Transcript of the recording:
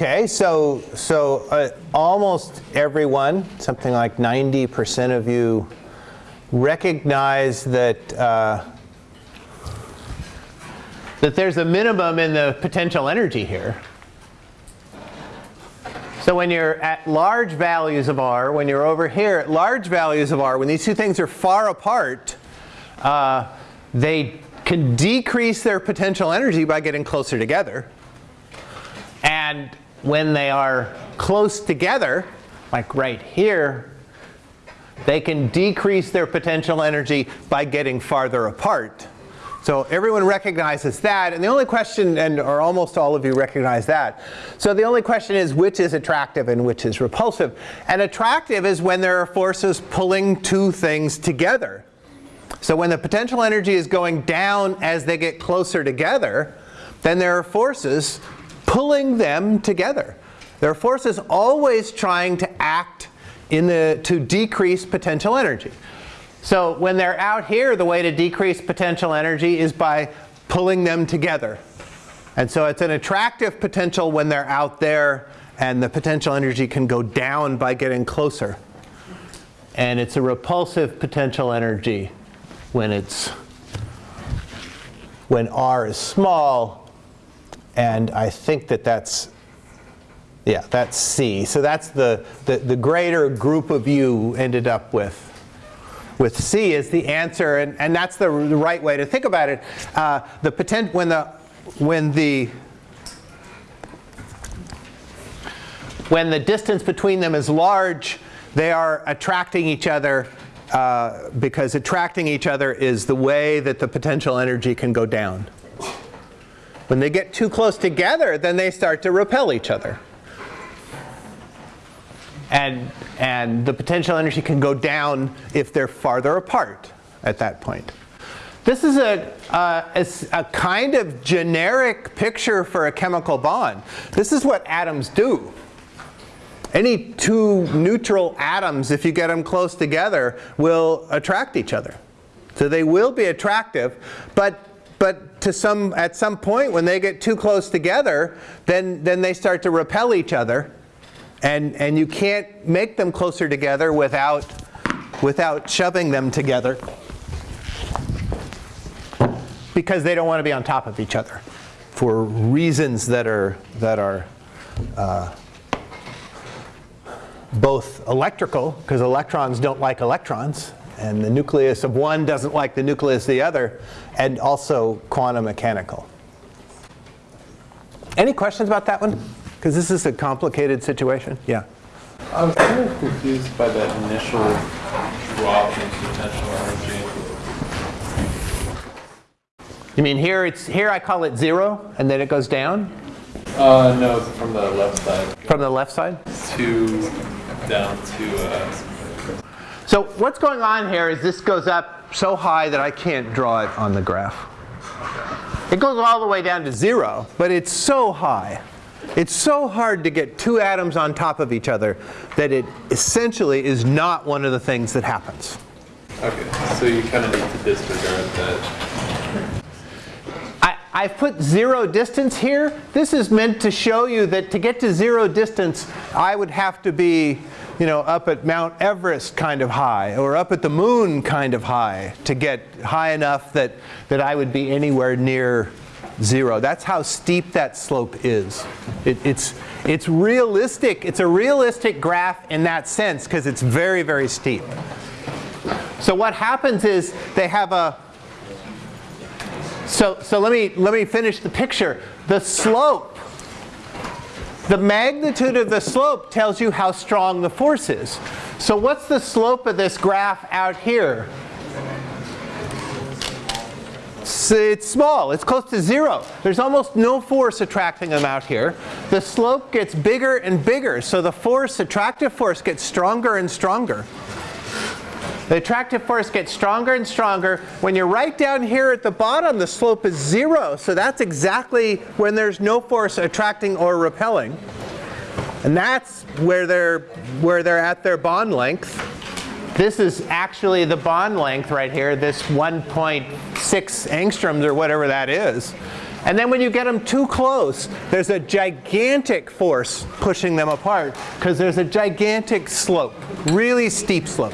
Okay, so, so uh, almost everyone, something like 90% of you recognize that, uh, that there's a minimum in the potential energy here. So when you're at large values of r, when you're over here at large values of r, when these two things are far apart, uh, they can decrease their potential energy by getting closer together. And when they are close together, like right here, they can decrease their potential energy by getting farther apart. So everyone recognizes that, and the only question, and or almost all of you recognize that. So the only question is which is attractive and which is repulsive. And attractive is when there are forces pulling two things together. So when the potential energy is going down as they get closer together, then there are forces pulling them together. There are forces always trying to act in the, to decrease potential energy. So when they're out here, the way to decrease potential energy is by pulling them together. And so it's an attractive potential when they're out there, and the potential energy can go down by getting closer. And it's a repulsive potential energy when it's when r is small, and I think that that's yeah, that's C. So that's the, the, the greater group of you ended up with with C is the answer, and, and that's the, the right way to think about it. Uh, the potent, when the when the when the distance between them is large, they are attracting each other uh, because attracting each other is the way that the potential energy can go down. When they get too close together, then they start to repel each other and, and the potential energy can go down if they're farther apart at that point. This is a, uh, a, a, kind of generic picture for a chemical bond. This is what atoms do. Any two neutral atoms, if you get them close together, will attract each other. So they will be attractive, but but to some, at some point when they get too close together, then, then they start to repel each other. And, and you can't make them closer together without, without shoving them together. Because they don't want to be on top of each other for reasons that are, that are uh, both electrical, because electrons don't like electrons, and the nucleus of one doesn't like the nucleus of the other, and also quantum mechanical. Any questions about that one? Because this is a complicated situation. Yeah. I was kind of confused by that initial drop in potential energy. You mean here it's here I call it zero and then it goes down? Uh, no, from the left side. From the left side? To down to. Uh, so what's going on here is this goes up so high that I can't draw it on the graph. It goes all the way down to zero, but it's so high. It's so hard to get two atoms on top of each other that it essentially is not one of the things that happens. Okay, so you kind of need to disregard that. I've put zero distance here. This is meant to show you that to get to zero distance, I would have to be you know, up at Mount Everest kind of high or up at the moon kind of high to get high enough that, that I would be anywhere near zero. That's how steep that slope is. It, it's, it's realistic. It's a realistic graph in that sense because it's very, very steep. So what happens is they have a, so, so let, me, let me finish the picture. The slope, the magnitude of the slope tells you how strong the force is. So what's the slope of this graph out here? it's small. It's close to zero. There's almost no force attracting them out here. The slope gets bigger and bigger. So the force, attractive force, gets stronger and stronger. The attractive force gets stronger and stronger. When you're right down here at the bottom, the slope is zero. So that's exactly when there's no force attracting or repelling. And that's where they're, where they're at their bond length. This is actually the bond length right here, this 1.6 angstroms or whatever that is. And then when you get them too close, there's a gigantic force pushing them apart because there's a gigantic slope, really steep slope.